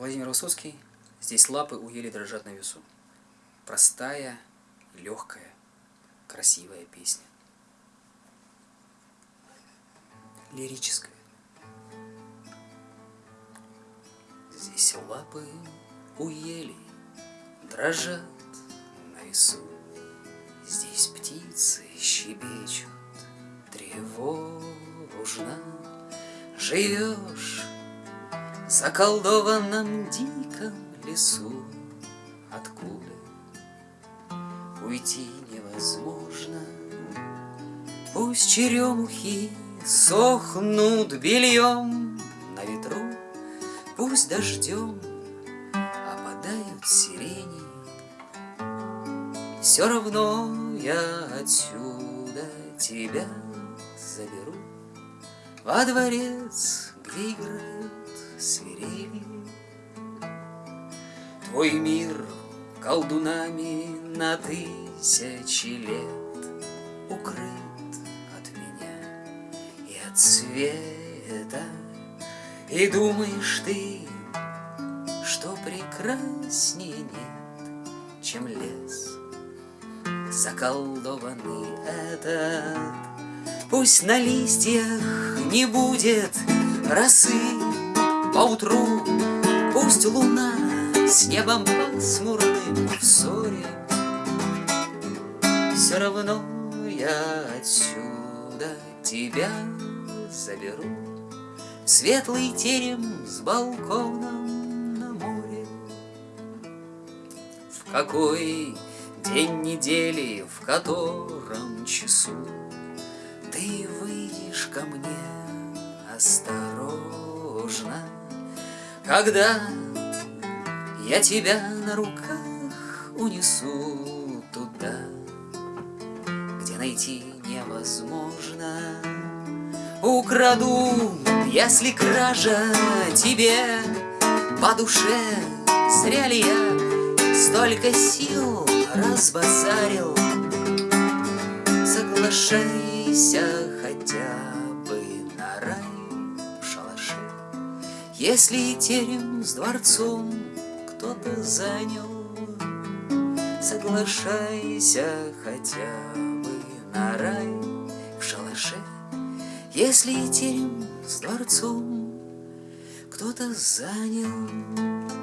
Владимир Высоцкий. Здесь лапы у ели дрожат на весу. Простая, легкая, красивая песня. Лирическая. Здесь лапы у ели дрожат на весу. Здесь птицы щебечут тревожно. Живешь заколдованном диком лесу, Откуда уйти невозможно. Пусть черемухи сохнут бельем на ветру, Пусть дождем опадают сирени, Все равно я отсюда тебя заберу. Во дворец, где играют свирели. Твой мир колдунами на тысячи лет Укрыт от меня и от света. И думаешь ты, что прекраснее нет, Чем лес заколдованный этот. Пусть на листьях не будет росы поутру, Пусть луна с небом пасмурным в ссоре, Все равно я отсюда тебя заберу. Светлый терем с балконом на море. В какой день недели, в котором часу Ты выйдешь ко мне? Осторожно, Когда я тебя на руках унесу туда, Где найти невозможно. Украду, если кража тебе по душе, Зря ли я столько сил разбазарил? Соглашайся хотя Если терем с дворцом кто-то занял, Соглашайся хотя бы на рай в шалаше, Если терем с дворцом кто-то занял.